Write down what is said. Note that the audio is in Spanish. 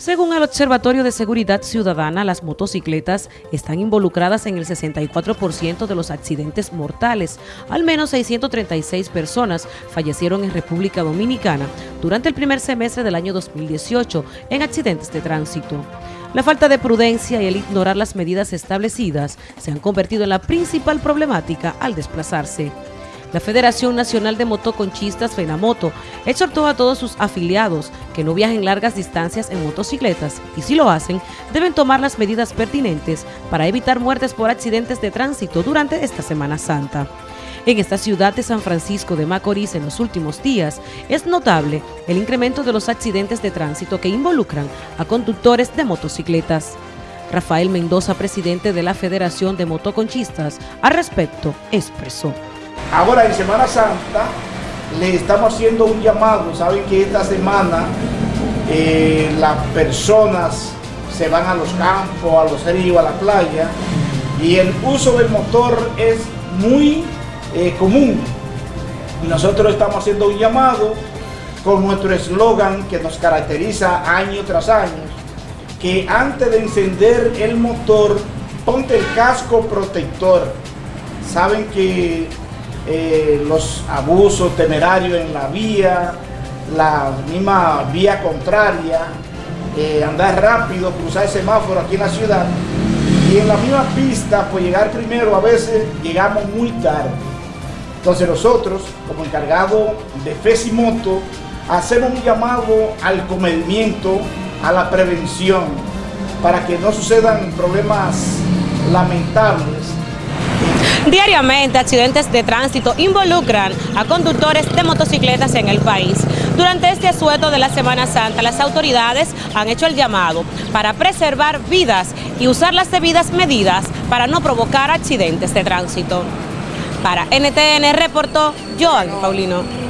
Según el Observatorio de Seguridad Ciudadana, las motocicletas están involucradas en el 64% de los accidentes mortales. Al menos 636 personas fallecieron en República Dominicana durante el primer semestre del año 2018 en accidentes de tránsito. La falta de prudencia y el ignorar las medidas establecidas se han convertido en la principal problemática al desplazarse. La Federación Nacional de Motoconchistas, FENAMOTO, exhortó a todos sus afiliados que no viajen largas distancias en motocicletas y si lo hacen, deben tomar las medidas pertinentes para evitar muertes por accidentes de tránsito durante esta Semana Santa. En esta ciudad de San Francisco de Macorís en los últimos días es notable el incremento de los accidentes de tránsito que involucran a conductores de motocicletas. Rafael Mendoza, presidente de la Federación de Motoconchistas, al respecto expresó. Ahora en Semana Santa le estamos haciendo un llamado, saben que esta semana eh, las personas se van a los campos, a los ríos, a la playa y el uso del motor es muy eh, común. Nosotros estamos haciendo un llamado con nuestro eslogan que nos caracteriza año tras año, que antes de encender el motor, ponte el casco protector. Saben que eh, los abusos temerarios en la vía, la misma vía contraria, eh, andar rápido, cruzar el semáforo aquí en la ciudad y en la misma pista, pues llegar primero, a veces llegamos muy tarde. Entonces nosotros, como encargado de FESIMOTO, hacemos un llamado al comedimiento, a la prevención, para que no sucedan problemas lamentables Diariamente, accidentes de tránsito involucran a conductores de motocicletas en el país. Durante este asueto de la Semana Santa, las autoridades han hecho el llamado para preservar vidas y usar las debidas medidas para no provocar accidentes de tránsito. Para NTN reportó Joan Paulino.